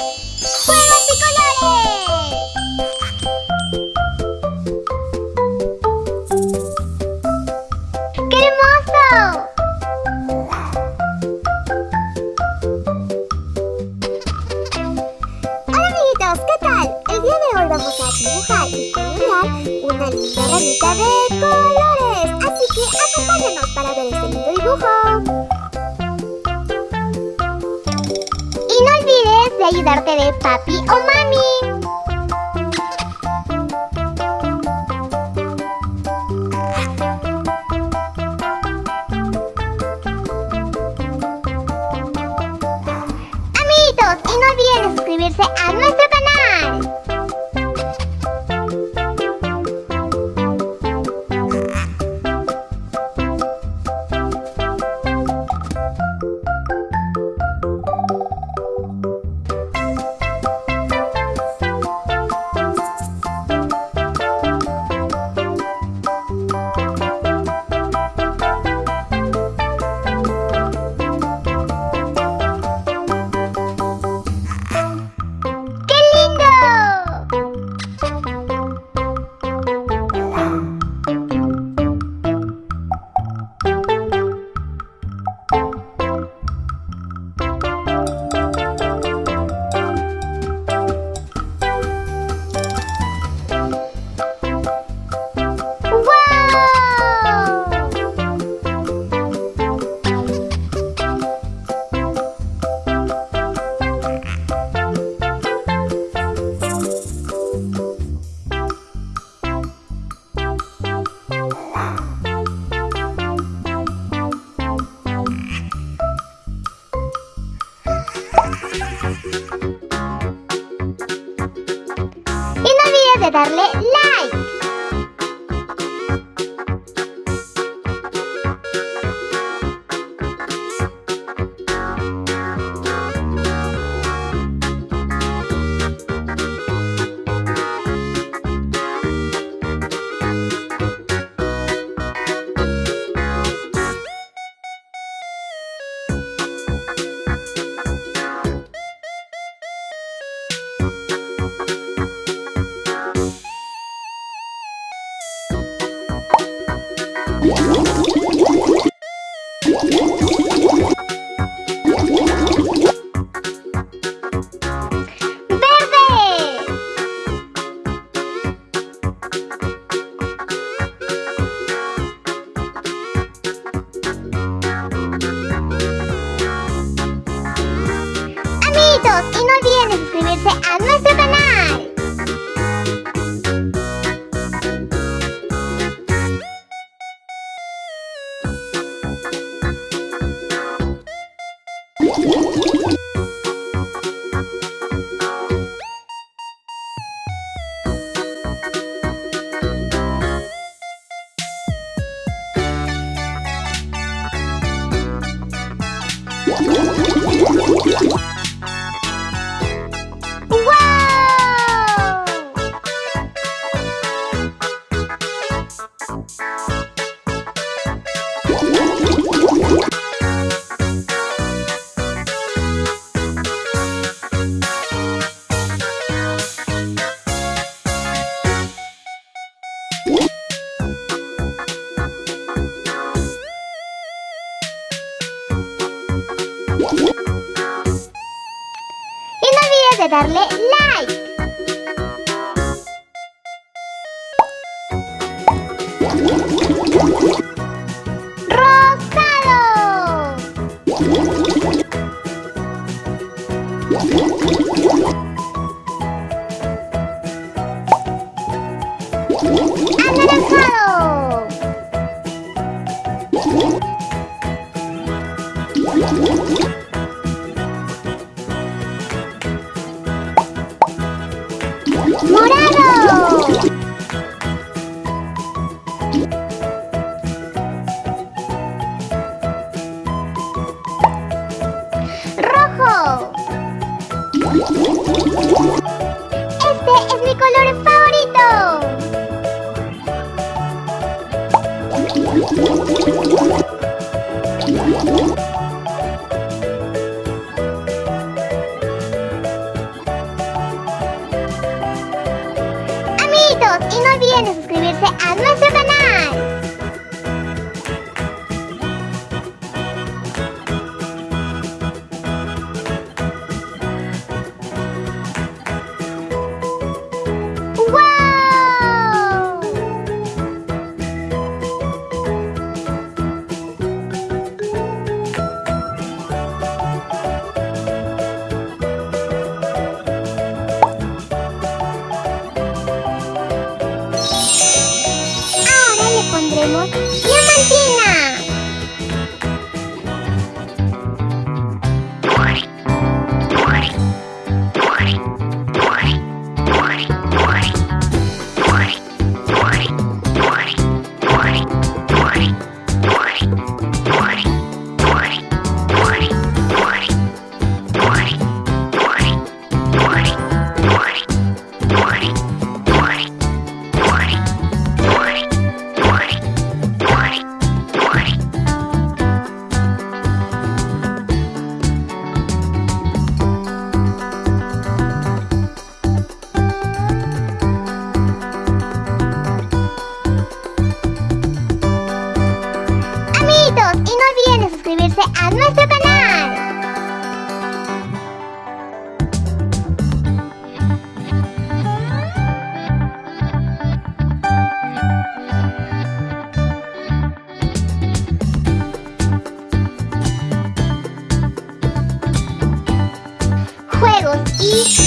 ¡Juegos bicolores! ¡Qué hermoso! Hola amiguitos, ¿qué tal? El día de hoy vamos a dibujar y colorear una linda ramita de de ayudarte de papi o mami. Amiguitos, y no olviden suscribirse a nuestro Wow. Darle like. ¡Morado! ¡Rojo! Este es mi color favorito. y no olviden de suscribirse a nuestro canal. anymore? Suscribirse a nuestro canal. Juegos y